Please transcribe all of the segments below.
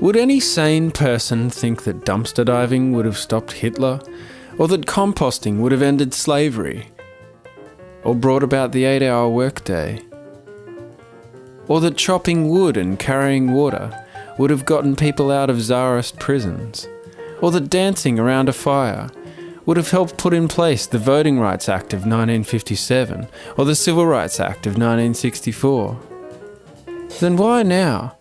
Would any sane person think that dumpster diving would have stopped Hitler? Or that composting would have ended slavery? Or brought about the eight hour workday? Or that chopping wood and carrying water would have gotten people out of Tsarist prisons? Or that dancing around a fire would have helped put in place the Voting Rights Act of 1957 or the Civil Rights Act of 1964? Then why now,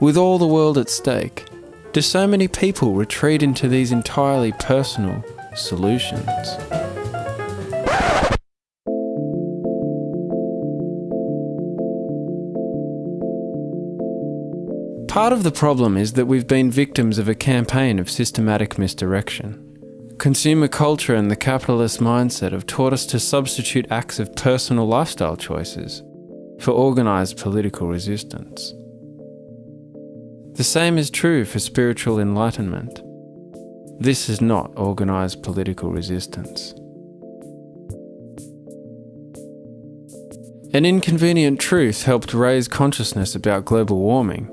with all the world at stake, do so many people retreat into these entirely personal solutions? Part of the problem is that we've been victims of a campaign of systematic misdirection. Consumer culture and the capitalist mindset have taught us to substitute acts of personal lifestyle choices for organised political resistance. The same is true for spiritual enlightenment. This is not organised political resistance. An inconvenient truth helped raise consciousness about global warming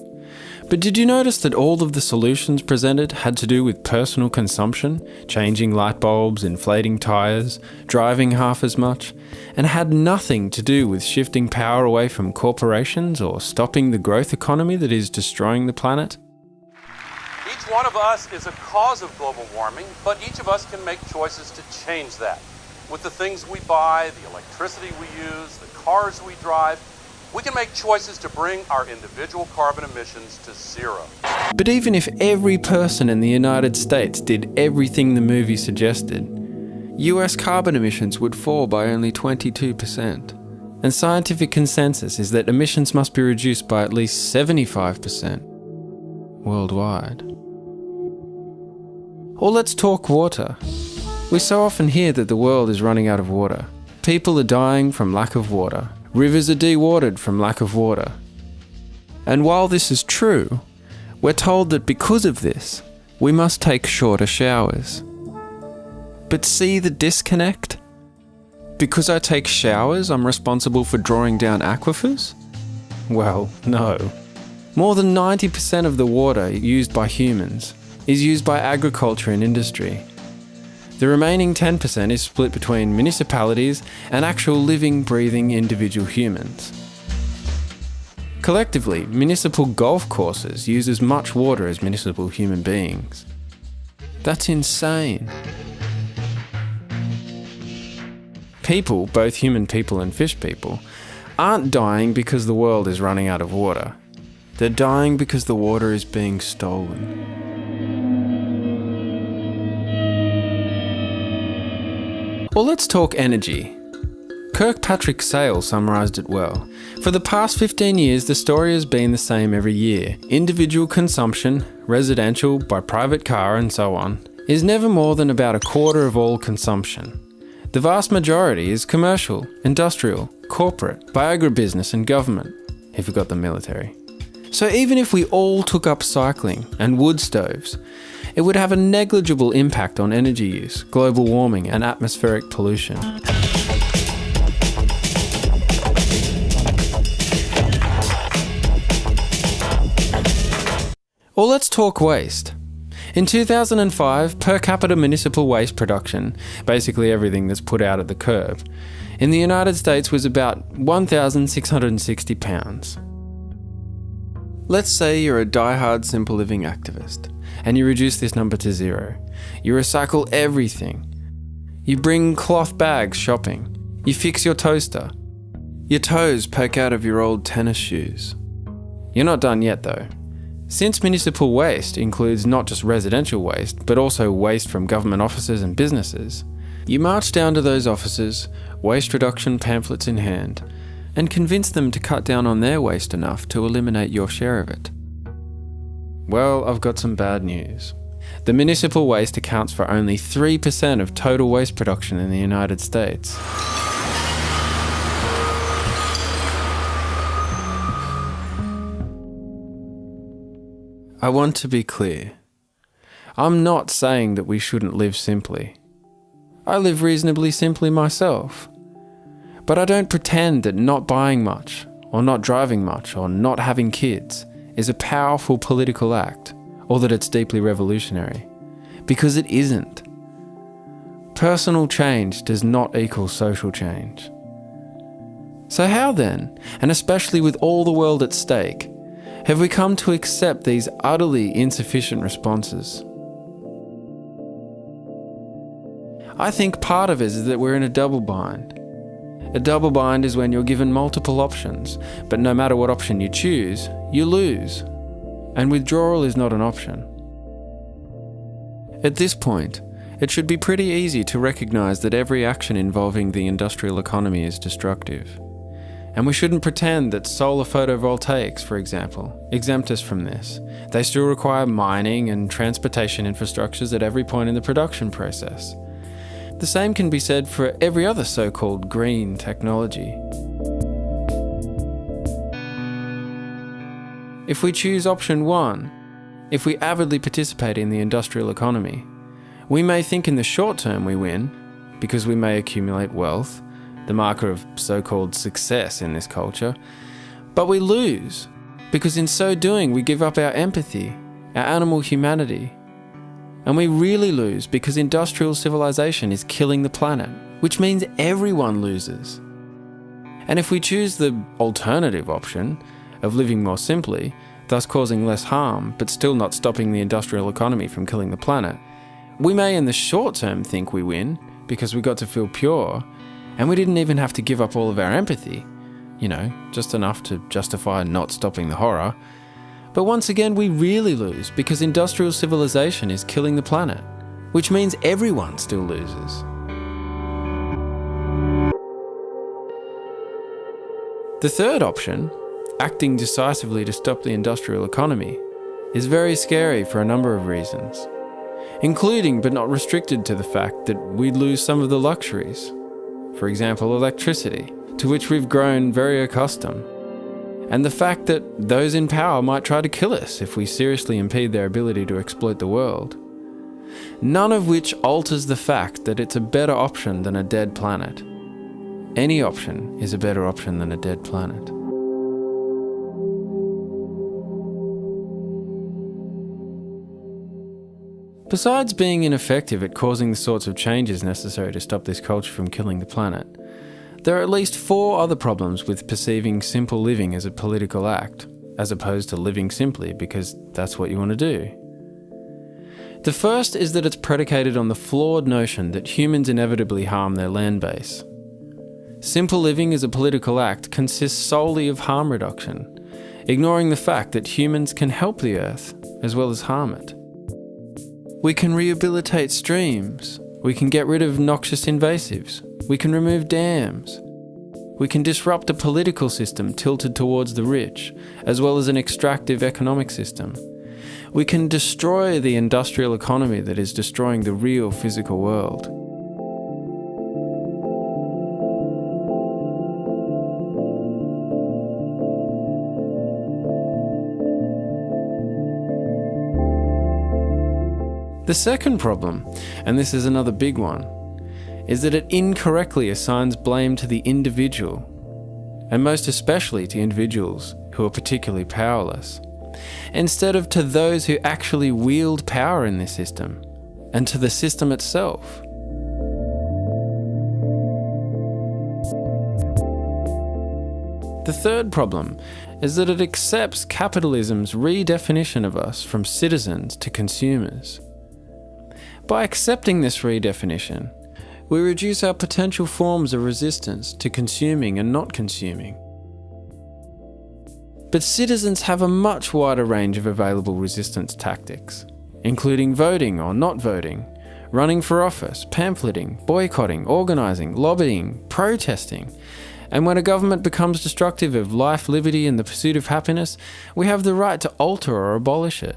but did you notice that all of the solutions presented had to do with personal consumption, changing light bulbs, inflating tyres, driving half as much, and had nothing to do with shifting power away from corporations or stopping the growth economy that is destroying the planet? Each one of us is a cause of global warming, but each of us can make choices to change that. With the things we buy, the electricity we use, the cars we drive, we can make choices to bring our individual carbon emissions to zero. But even if every person in the United States did everything the movie suggested, US carbon emissions would fall by only 22%. And scientific consensus is that emissions must be reduced by at least 75% worldwide. Or let's talk water. We so often hear that the world is running out of water. People are dying from lack of water, Rivers are dewatered from lack of water. And while this is true, we're told that because of this, we must take shorter showers. But see the disconnect? Because I take showers, I'm responsible for drawing down aquifers? Well, no. More than 90% of the water used by humans is used by agriculture and industry. The remaining 10% is split between municipalities and actual living, breathing individual humans. Collectively, municipal golf courses use as much water as municipal human beings. That's insane. People, both human people and fish people, aren't dying because the world is running out of water. They're dying because the water is being stolen. Well, let's talk energy. Kirkpatrick Sale summarised it well. For the past 15 years, the story has been the same every year. Individual consumption, residential, by private car, and so on, is never more than about a quarter of all consumption. The vast majority is commercial, industrial, corporate, by agribusiness and government, if you got the military. So even if we all took up cycling and wood stoves, it would have a negligible impact on energy use, global warming, and atmospheric pollution. Or let's talk waste. In 2005, per capita municipal waste production, basically everything that's put out at the curb, in the United States was about 1,660 pounds. Let's say you're a die-hard simple living activist and you reduce this number to zero. You recycle everything. You bring cloth bags shopping. You fix your toaster. Your toes poke out of your old tennis shoes. You're not done yet though. Since municipal waste includes not just residential waste, but also waste from government offices and businesses, you march down to those offices, waste reduction pamphlets in hand, and convince them to cut down on their waste enough to eliminate your share of it. Well, I've got some bad news. The municipal waste accounts for only 3% of total waste production in the United States. I want to be clear. I'm not saying that we shouldn't live simply. I live reasonably simply myself. But I don't pretend that not buying much, or not driving much, or not having kids is a powerful political act, or that it's deeply revolutionary. Because it isn't. Personal change does not equal social change. So, how then, and especially with all the world at stake, have we come to accept these utterly insufficient responses? I think part of it is that we're in a double bind. A double bind is when you're given multiple options, but no matter what option you choose, you lose. And withdrawal is not an option. At this point, it should be pretty easy to recognize that every action involving the industrial economy is destructive. And we shouldn't pretend that solar photovoltaics, for example, exempt us from this. They still require mining and transportation infrastructures at every point in the production process. The same can be said for every other so called green technology. If we choose option one, if we avidly participate in the industrial economy, we may think in the short term we win, because we may accumulate wealth, the marker of so called success in this culture, but we lose, because in so doing we give up our empathy, our animal humanity, and we really lose because industrial civilization is killing the planet, which means everyone loses. And if we choose the alternative option of living more simply, thus causing less harm, but still not stopping the industrial economy from killing the planet, we may in the short term think we win because we got to feel pure, and we didn't even have to give up all of our empathy. You know, just enough to justify not stopping the horror. But once again, we really lose because industrial civilization is killing the planet, which means everyone still loses. The third option, acting decisively to stop the industrial economy, is very scary for a number of reasons, including but not restricted to the fact that we'd lose some of the luxuries, for example, electricity, to which we've grown very accustomed and the fact that those in power might try to kill us if we seriously impede their ability to exploit the world. None of which alters the fact that it's a better option than a dead planet. Any option is a better option than a dead planet. Besides being ineffective at causing the sorts of changes necessary to stop this culture from killing the planet, there are at least four other problems with perceiving simple living as a political act, as opposed to living simply because that's what you want to do. The first is that it's predicated on the flawed notion that humans inevitably harm their land base. Simple living as a political act consists solely of harm reduction, ignoring the fact that humans can help the earth as well as harm it. We can rehabilitate streams, we can get rid of noxious invasives, we can remove dams. We can disrupt a political system tilted towards the rich, as well as an extractive economic system. We can destroy the industrial economy that is destroying the real physical world. The second problem, and this is another big one, is that it incorrectly assigns blame to the individual, and most especially to individuals who are particularly powerless, instead of to those who actually wield power in this system and to the system itself. The third problem is that it accepts capitalism's redefinition of us from citizens to consumers. By accepting this redefinition, we reduce our potential forms of resistance to consuming and not consuming. But citizens have a much wider range of available resistance tactics, including voting or not voting, running for office, pamphleting, boycotting, organising, lobbying, protesting. And when a government becomes destructive of life, liberty, and the pursuit of happiness, we have the right to alter or abolish it.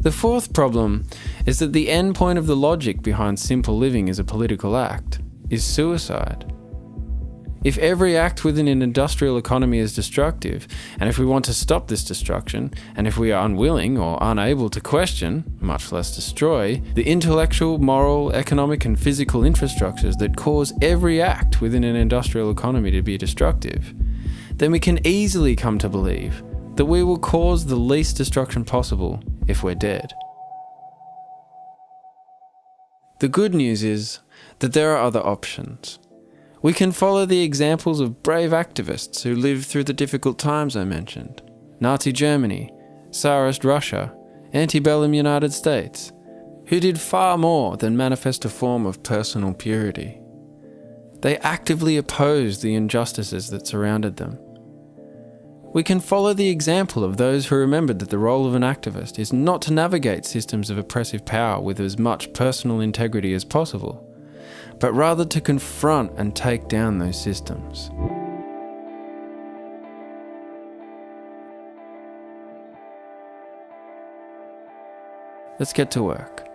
The fourth problem is that the end point of the logic behind simple living as a political act is suicide. If every act within an industrial economy is destructive, and if we want to stop this destruction, and if we are unwilling or unable to question, much less destroy, the intellectual, moral, economic, and physical infrastructures that cause every act within an industrial economy to be destructive, then we can easily come to believe that we will cause the least destruction possible if we're dead. The good news is that there are other options. We can follow the examples of brave activists who lived through the difficult times I mentioned Nazi Germany, Tsarist Russia, antebellum United States, who did far more than manifest a form of personal purity. They actively opposed the injustices that surrounded them. We can follow the example of those who remembered that the role of an activist is not to navigate systems of oppressive power with as much personal integrity as possible but rather to confront and take down those systems. Let's get to work.